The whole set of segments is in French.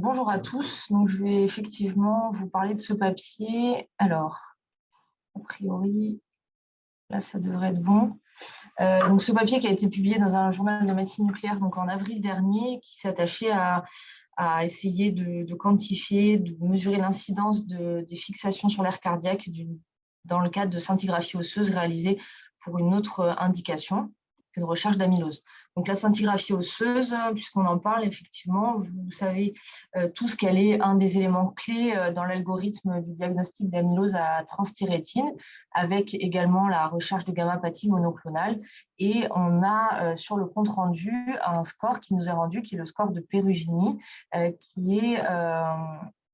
bonjour à tous. Donc, je vais effectivement vous parler de ce papier. Alors, a priori, là, ça devrait être bon. Euh, donc, ce papier qui a été publié dans un journal de médecine nucléaire donc en avril dernier, qui s'attachait à, à, essayer de, quantifier, de mesurer l'incidence de, des fixations sur l'air cardiaque dans le cadre de scintigraphie osseuse réalisée pour une autre indication une recherche d'amylose. Donc la scintigraphie osseuse, puisqu'on en parle, effectivement, vous savez euh, tous qu'elle est un des éléments clés euh, dans l'algorithme du diagnostic d'amylose à transthyrétine, avec également la recherche de gamma-pathie monoclonale. Et on a euh, sur le compte rendu un score qui nous est rendu, qui est le score de Perugini, qui est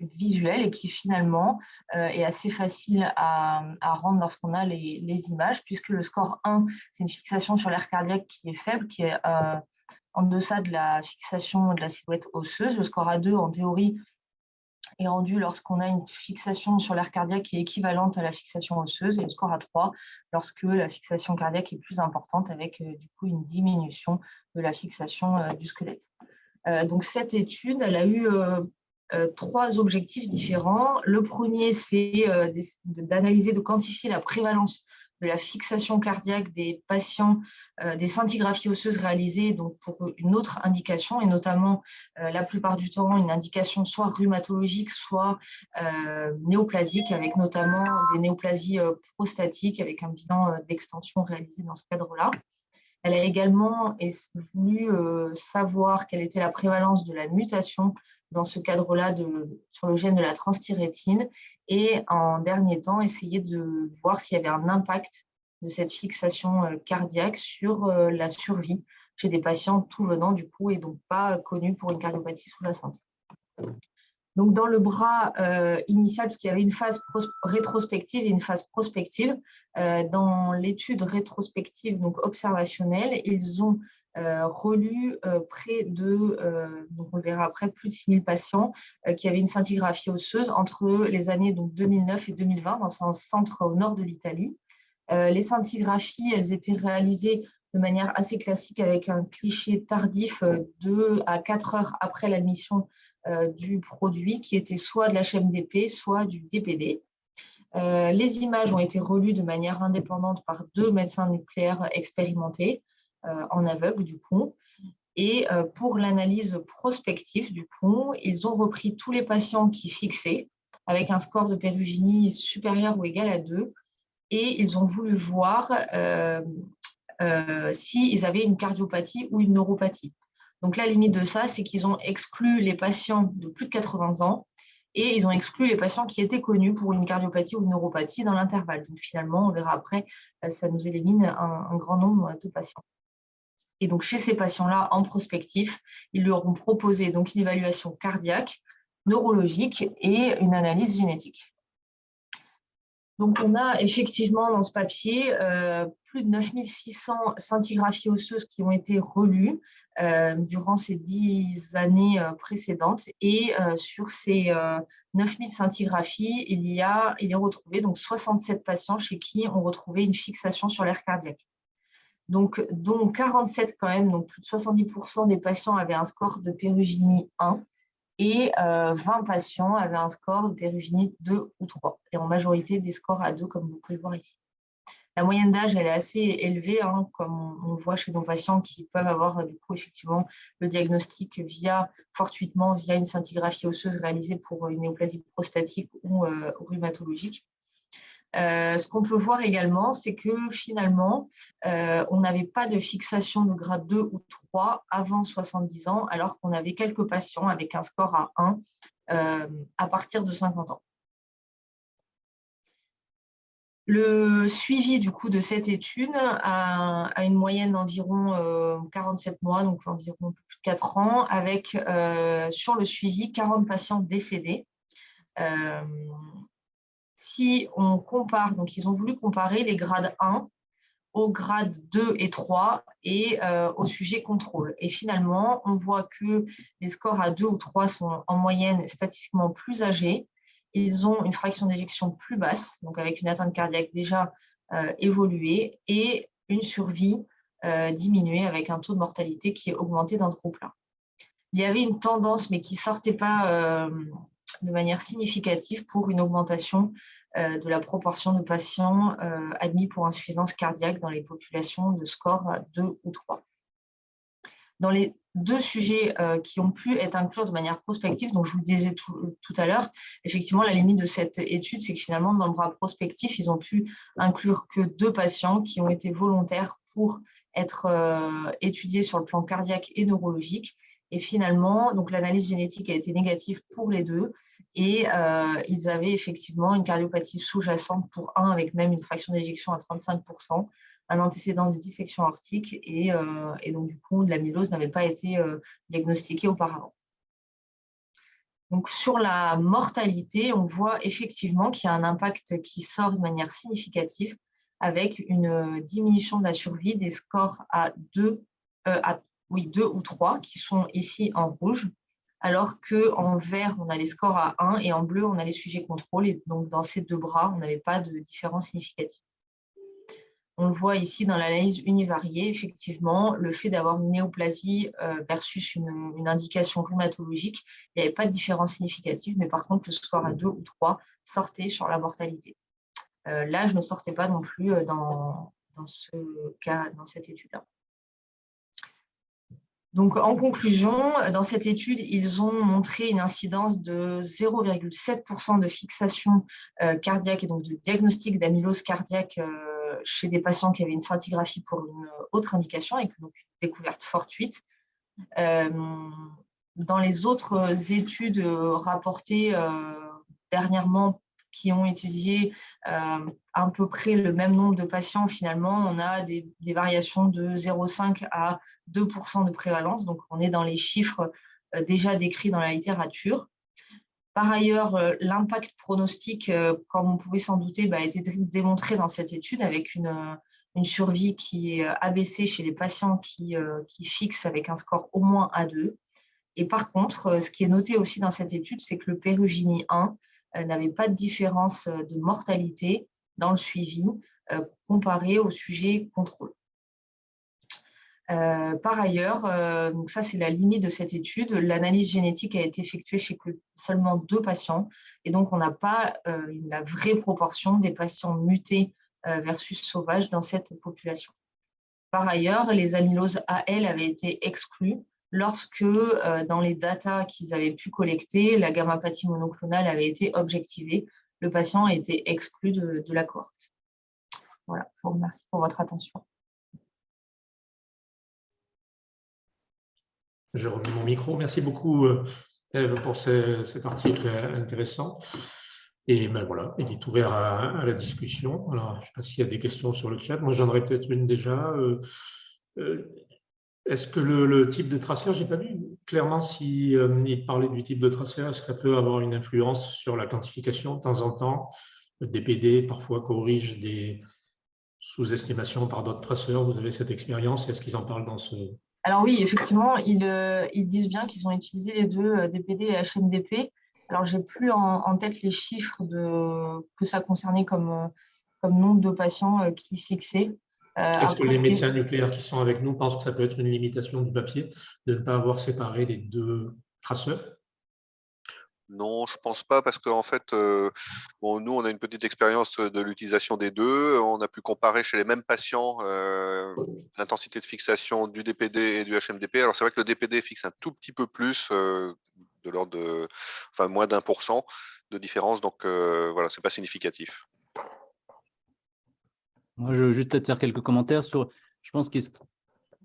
visuel et qui finalement euh, est assez facile à, rendre lorsqu'on a les, images, puisque le score 1, c'est une fixation sur l'air cardiaque qui est faible, qui est euh, en deçà de la fixation de la silhouette osseuse. Le score A2, en théorie, est rendu lorsqu'on a une fixation sur l'air cardiaque qui est équivalente à la fixation osseuse, et le score A3 lorsque la fixation cardiaque est plus importante, avec euh, du coup une diminution de la fixation du squelette. donc cette étude, elle a eu trois objectifs différents. Le premier, c'est euh, d'analyser, de quantifier la prévalence de la fixation cardiaque des patients euh, des scintigraphies osseuses réalisées donc pour une autre indication, et notamment la plupart du temps une indication soit rhumatologique, soit néoplasique, avec notamment des néoplasies prostatiques, avec un bilan d'extension réalisé dans ce cadre-là. Elle a également voulu savoir quelle était la prévalence de la mutation dans ce cadre-là sur le gène de la transthyrétine et en dernier temps, essayer de voir s'il y avait un impact de cette fixation euh, cardiaque sur euh, la survie chez des patients tout venant du coup et donc pas connus pour une cardiopathie sous-jacente. Donc, dans le bras euh, initial, parce qu'il y avait une phase rétrospective et une phase prospective, dans l'étude rétrospective, donc observationnelle, ils ont euh, relu euh, près de, euh, donc on verra après, plus de 6000 patients qui avaient une scintigraphie osseuse entre les années donc, 2009 et 2020 dans un centre au nord de l'Italie. les scintigraphies, elles étaient réalisées de manière assez classique avec un cliché tardif de à 4 heures après l'admission du produit qui était soit de l'HMDP, soit du DPD. les images ont été relues de manière indépendante par deux médecins nucléaires expérimentés. Euh, en aveugle du coup. Et euh, pour l'analyse prospective du coup, ils ont repris tous les patients qui fixaient avec un score de Perugini supérieur ou égal à 2 et ils ont voulu voir euh, s'ils avaient une cardiopathie ou une neuropathie. Donc la limite de ça, c'est qu'ils ont exclu les patients de plus de 80 ans et ils ont exclu les patients qui étaient connus pour une cardiopathie ou une neuropathie dans l'intervalle. Donc finalement, on verra après, ça nous élimine un grand nombre de patients. Et donc, chez ces patients-là, en prospectif, ils leur ont proposé donc, une évaluation cardiaque, neurologique et une analyse génétique. Donc, on a effectivement dans ce papier euh, plus de 9600 scintigraphies osseuses qui ont été relues euh, durant ces dix années euh, précédentes. Et sur ces 9000 scintigraphies, il, y a, il est retrouvé donc 67 patients chez qui on retrouvait une fixation sur l'air cardiaque donc dont 47 quand même, donc plus de 70% des patients avaient un score de péruginie 1 et 20 euh, patients avaient un score de péruginie 2 ou 3, et en majorité des scores à 2 comme vous pouvez le voir ici. La moyenne d'âge, elle est assez élevée, hein, comme on, voit chez nos patients qui peuvent avoir du coup effectivement le diagnostic via fortuitement via une scintigraphie osseuse réalisée pour une néoplasie prostatique ou euh, rhumatologique. Euh, ce qu'on peut voir également, c'est que finalement, euh, on n'avait pas de fixation de grade 2 ou 3 avant 70 ans, alors qu'on avait quelques patients avec un score à 1 euh, à partir de 50 ans. Le suivi du coup de cette étude a, une moyenne d'environ 47 mois, donc environ plus de 4 ans, avec sur le suivi 40 patients décédés on compare, donc ils ont voulu comparer les grades 1 aux grades 2 et 3 et euh, au sujet contrôle. Et finalement, on voit que les scores à 2 ou 3 sont en moyenne statistiquement plus âgés. Ils ont une fraction d'éjection plus basse, donc avec une atteinte cardiaque déjà euh, évoluée, et une survie euh, diminuée avec un taux de mortalité qui est augmenté dans ce groupe-là. il y avait une tendance, mais qui ne sortait pas de manière significative pour une augmentation de la proportion de patients admis pour insuffisance cardiaque dans les populations de score 2 ou 3. Dans les deux sujets qui ont pu être inclus de manière prospective, donc je vous disais tout, à l'heure, effectivement, la limite de cette étude, c'est que finalement, dans le bras prospectif, ils ont pu inclure que deux patients qui ont été volontaires pour être étudiés sur le plan cardiaque et neurologique. Et finalement, l'analyse génétique a été négative pour les deux et ils avaient effectivement une cardiopathie sous-jacente pour un avec même une fraction d'éjection à 35%, un antécédent de dissection aortique et, donc du coup l'amylose n'avait pas été diagnostiquée auparavant. Donc sur la mortalité, on voit effectivement qu'il y a un impact qui sort de manière significative avec une diminution de la survie des scores à 2, à, oui, 2 ou 3 qui sont ici en rouge, alors qu'en vert, on a les scores à 1 et en bleu, on a les sujets contrôle. Et donc, dans ces deux bras, on n'avait pas de différence significative. On le voit ici dans l'analyse univariée, effectivement, le fait d'avoir une néoplasie euh, versus une, indication rhumatologique, il n'y avait pas de différence significative, mais par contre, le score à 2 ou 3 sortait sur la mortalité. Euh, L'âge ne sortait pas non plus euh, dans, dans ce cas, dans cette étude-là. Donc, en conclusion, dans cette étude, ils ont montré une incidence de 0,7% de fixation cardiaque et donc de diagnostic d'amylose cardiaque chez des patients qui avaient une scintigraphie pour une autre indication et donc une découverte fortuite. Euh, dans les autres études rapportées euh, dernièrement qui ont étudié euh, à peu près le même nombre de patients, finalement, on a des, variations de 0,5 à 2% de prévalence. Donc, on est dans les chiffres déjà décrits dans la littérature. Par ailleurs, euh, l'impact pronostique, euh, comme on pouvait s'en douter, bah, a été démontré dans cette étude avec une, euh, survie qui est abaissée chez les patients qui, fixent avec un score au moins A2. Et par contre, ce qui est noté aussi dans cette étude, c'est que le Pérugini 1 n'avait pas de différence de mortalité dans le suivi comparé au sujet contrôle. Euh, par ailleurs, euh, ça c'est la limite de cette étude, l'analyse génétique a été effectuée chez seulement deux patients et donc on n'a pas euh, la vraie proportion des patients mutés versus sauvages dans cette population. Par ailleurs, les amyloses AL avaient été exclues lorsque dans les datas qu'ils avaient pu collecter, la gammapathie monoclonale avait été objectivée. Le patient a été exclu de, la cohorte. Voilà, je vous remercie pour votre attention. Je remets mon micro. Merci beaucoup, euh, Eve, pour cet article intéressant. Et ben voilà, il est ouvert à, la discussion. Alors, je ne sais pas s'il y a des questions sur le chat. Moi, j'en aurais peut-être une déjà. Euh, euh, est-ce que le, type de traceur, je n'ai pas vu clairement s'il il parlait du type de traceur, est-ce que ça peut avoir une influence sur la quantification de temps en temps? Le DPD parfois corrige des sous-estimations par d'autres traceurs. Vous avez cette expérience Est-ce qu'ils en parlent dans ce, alors oui, effectivement, euh, ils, disent bien qu'ils ont utilisé les deux euh, DPD et HMDP. Alors, j'ai plus en, tête les chiffres que ça concernait comme, euh, comme nombre de patients qui fixaient. Est-ce que les médecins nucléaires qui sont avec nous pensent que ça peut être une limitation du papier de ne pas avoir séparé les deux traceurs? Non, je pense pas parce qu'en fait, euh, bon, nous, on a une petite expérience de l'utilisation des deux. On a pu comparer chez les mêmes patients euh, l'intensité de fixation du DPD et du HMDP. Alors, c'est vrai que le DPD fixe un tout petit peu plus, euh, de l'ordre de, enfin, moins d'un pour cent de différence. Donc, voilà, c'est pas significatif. Moi, je veux juste faire quelques commentaires sur. Je pense que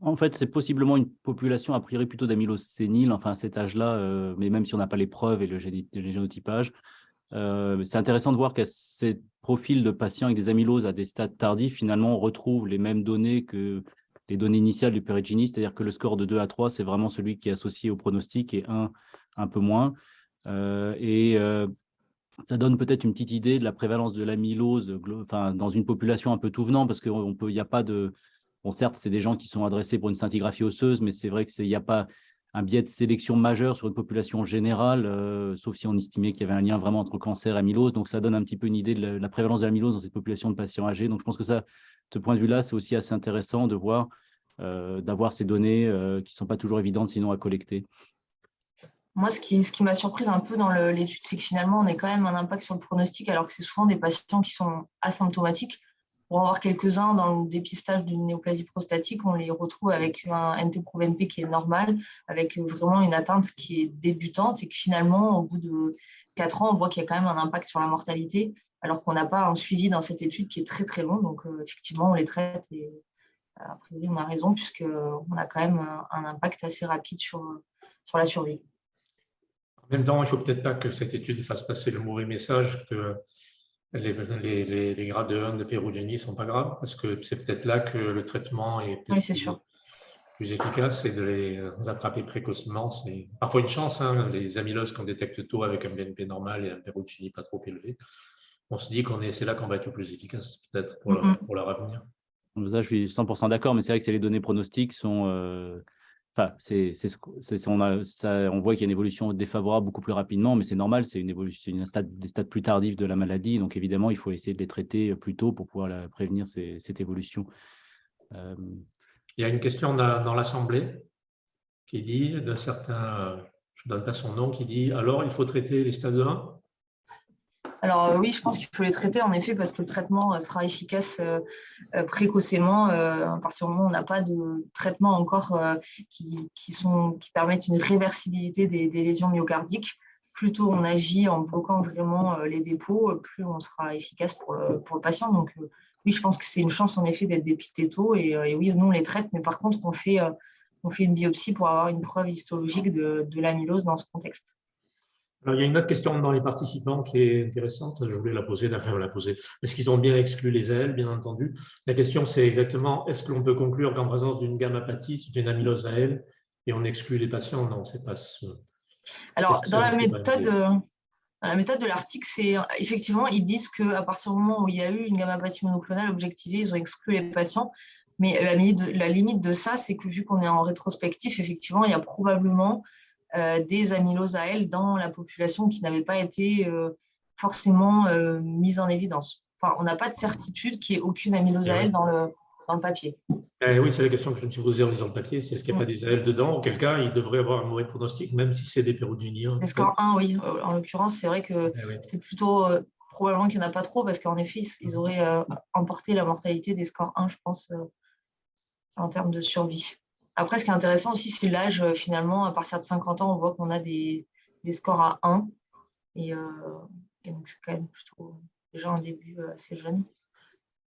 en fait, c'est possiblement une population a priori plutôt d'amylose sénile, enfin à cet âge-là, euh, mais même si on n'a pas les preuves et le, génotypage. Euh, c'est intéressant de voir qu'à ces profils de patients avec des amyloses à des stades tardifs, finalement, on retrouve les mêmes données que les données initiales du Perigini, c'est-à-dire que le score de 2 à 3, c'est vraiment celui qui est associé au pronostic et 1 un peu moins. Euh, et ça donne peut-être une petite idée de la prévalence de l'amylose enfin, dans une population un peu tout venant, parce qu'il n'y a pas de Bon, certes, c'est des gens qui sont adressés pour une scintigraphie osseuse, mais c'est vrai qu'il n'y a pas un biais de sélection majeur sur une population générale, euh, sauf si on estimait qu'il y avait un lien vraiment entre cancer et amylose. Donc, ça donne un petit peu une idée de la, prévalence de l'amylose dans cette population de patients âgés. Donc, je pense que ça, de ce point de vue-là, c'est aussi assez intéressant de voir, euh, d'avoir ces données euh, qui ne sont pas toujours évidentes sinon à collecter. Moi, ce qui, m'a surprise un peu dans l'étude, c'est que finalement, on a quand même un impact sur le pronostic, alors que c'est souvent des patients qui sont asymptomatiques. Pour en voir quelques-uns dans le dépistage d'une néoplasie prostatique, on les retrouve avec un NT-proBNP qui est normal, avec vraiment une atteinte qui est débutante et que finalement, au bout de 4 ans, on voit qu'il y a quand même un impact sur la mortalité, alors qu'on n'a pas un suivi dans cette étude qui est très très long. Donc, euh, effectivement, on les traite et a priori, on a raison, puisqu'on a quand même un impact assez rapide sur, sur la survie. En même temps, il ne faut peut-être pas que cette étude fasse passer le mauvais message que les, les, les grades 1 de pérogénie ne sont pas graves, parce que c'est peut-être là que le traitement est, oui, sûr. plus efficace et de les attraper précocement. C'est parfois une chance, hein, les amyloses qu'on détecte tôt avec un BNP normal et un pérogénie pas trop élevé. On se dit qu'on est, c'est là qu'on va être le plus efficace, peut-être, pour, pour leur avenir. Ça, je suis 100% d'accord, mais c'est vrai que les données pronostiques sont, euh, Enfin, c'est, on, on, voit qu'il y a une évolution défavorable beaucoup plus rapidement, mais c'est normal, c'est une évolution, des stades plus tardifs de la maladie. Donc, évidemment, il faut essayer de les traiter plus tôt pour pouvoir prévenir cette évolution. Euh, il y a une question dans, l'Assemblée qui dit, d'un certain, je ne donne pas son nom, qui dit alors il faut traiter les stades 1 alors euh, oui, je pense qu'il faut les traiter en effet parce que le traitement euh, sera efficace euh, précocement à partir du moment où on n'a pas de traitement encore qui, qui permettent une réversibilité des, lésions myocardiques. Plus tôt on agit en bloquant vraiment les dépôts, plus on sera efficace pour le, patient. Donc oui, je pense que c'est une chance en effet d'être dépisté tôt et, oui, nous on les traite, mais par contre on fait, on fait une biopsie pour avoir une preuve histologique de, de l'amylose dans ce contexte il y a une autre question dans les participants qui est intéressante. Je voulais la poser, enfin, la poser. Est-ce qu'ils ont bien exclu les ailes, bien entendu? La question, c'est exactement est-ce que l'on peut conclure qu'en présence d'une gammapathie, c'est une amylose à et on exclut les patients? Non, c'est pas ce. Alors, dans la méthode. Euh, la méthode de l'article, c'est effectivement, ils disent qu'à partir du moment où il y a eu une gammapathie monoclonale objectivée, ils ont exclu les patients. Mais la limite de, la limite de ça, c'est que vu qu'on est en rétrospectif, effectivement, il y a probablement euh, des amyloses à dans la population qui n'avaient pas été euh, forcément euh, mise en évidence. Enfin, on n'a pas de certitude qu'il n'y ait aucune amylose à dans le, dans le papier. Eh oui, c'est la question que je me suis posée en lisant le papier. C'est est-ce qu'il n'y a pas des AL dedans? Auquel cas, il devrait avoir un mauvais pronostic, même si c'est des pérodiniens. Des scores 1, oui. En l'occurrence, c'est vrai que eh c'est plutôt probablement qu'il n'y en a pas trop, parce qu'en effet, ils auraient emporté la mortalité des scores 1, je pense, en termes de survie. Après, ce qui est intéressant aussi, c'est l'âge. Euh, finalement, à partir de 50 ans, on voit qu'on a des, scores à 1. Euh, et, donc, c'est quand même plutôt déjà un début euh, assez jeune.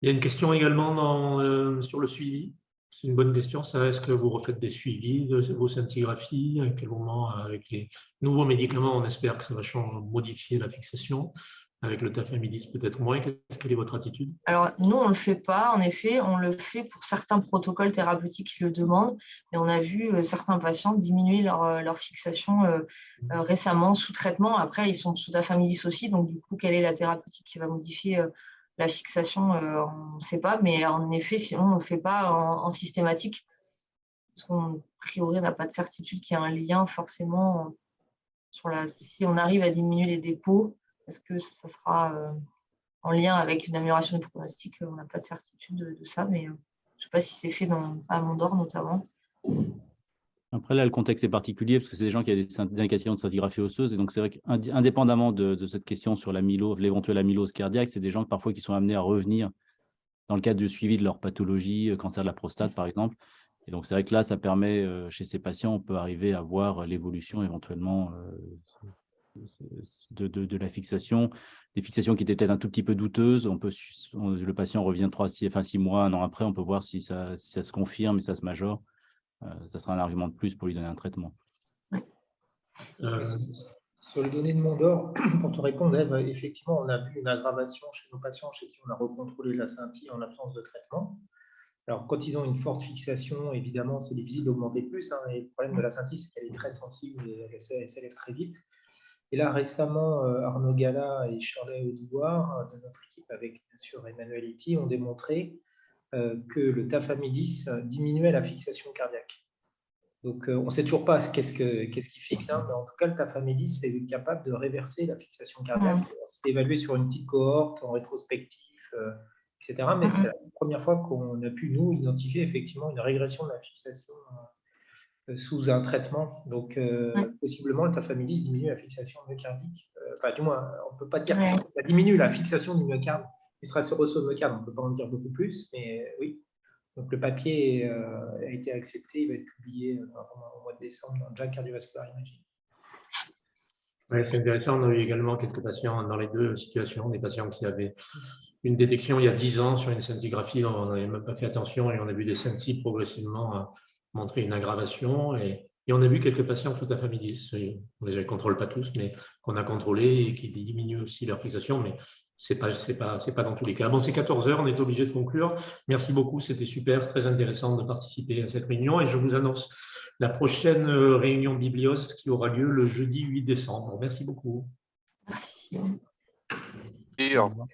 Il y a une question également sur le suivi. C'est une bonne question. Est-ce que vous refaites des suivis de vos scintigraphies? À quel moment, avec les nouveaux médicaments, on espère que ça va changer, modifier la fixation? Avec le tafamidis peut-être moins. Quelle est votre attitude? Alors, nous, on ne le fait pas. En effet, on le fait pour certains protocoles thérapeutiques qui le demandent. Et on a vu euh, certains patients diminuer leur, euh, fixation euh, récemment sous traitement. Après, ils sont sous tafamidis aussi. Donc, du coup, quelle est la thérapeutique qui va modifier la fixation On ne sait pas. Mais en effet, sinon, on ne le fait pas en, systématique. Parce qu'on, a priori, n'a pas de certitude qu'il y a un lien forcément sur la... Si on arrive à diminuer les dépôts, est-ce que ça sera euh, en lien avec une amélioration du pronostic? On n'a pas de certitude de, ça, mais euh, je ne sais pas si c'est fait dans, à Mondor notamment. Après, là, le contexte est particulier parce que c'est des gens qui ont des indications de scintigraphie osseuse. Et donc, c'est vrai qu'indépendamment de, de, cette question sur l'éventuelle amylose cardiaque, c'est des gens parfois qui sont amenés à revenir dans le cadre du suivi de leur pathologie, euh, cancer de la prostate, par exemple. Et donc, c'est vrai que là, ça permet, chez ces patients, on peut arriver à voir l'évolution éventuellement de, la fixation, des fixations qui étaient peut-être un tout petit peu douteuses. On peut, le patient revient trois, six, enfin, six mois, un an après, on peut voir si ça, ça se confirme et ça se majore. Euh, ça sera un argument de plus pour lui donner un traitement. Euh, sur les données de Mondor, quand on répond, effectivement, on a vu une aggravation chez nos patients chez qui on a recontrôlé la scintille en absence de traitement. Alors, quand ils ont une forte fixation, évidemment, c'est difficile d'augmenter plus. Hein, et le problème de la scintille, c'est qu'elle est très sensible et elle s'élève très vite. Et là, récemment, euh, Arnaud Gala et Shirley Audouard, de notre équipe avec bien sûr Emmanuel Iti, ont démontré euh, que le tafamidis diminuait la fixation cardiaque. Donc, euh, on ne sait toujours pas qu'est-ce qui fixe, hein, mais en tout cas, le tafamidis est capable de réverser la fixation cardiaque. C'est évalué sur une petite cohorte en rétrospectif, etc. Mais c'est la première fois qu'on a pu, nous, identifier effectivement une régression de la fixation sous un traitement. Donc, euh, possiblement, le tafamidis diminue la fixation myocardique. Euh, enfin, du moins, on ne peut pas dire que ça diminue la fixation du myocarde, du tracéroso myocarde. On ne peut pas en dire beaucoup plus, mais oui. Donc, le papier a été accepté. Il va être publié au mois de décembre dans JACC Cardiovascular Imaging. Oui, c'est intéressant. On a eu également quelques patients dans les deux situations, des patients qui avaient une détection il y a 10 ans sur une scintigraphie, on n'avait même pas fait attention et on a vu des scintilles progressivement montrer une aggravation. Et, on a vu quelques patients sous tafamidis, on ne les contrôle pas tous, mais qu'on a contrôlé et qui diminuent aussi leur fixation, mais ce n'est pas, pas, pas dans tous les cas. Bon, c'est 14 heures, on est obligé de conclure. Merci beaucoup, c'était super, très intéressant de participer à cette réunion et je vous annonce la prochaine réunion Biblios qui aura lieu le jeudi 8 décembre. Merci beaucoup. Merci. Et au revoir.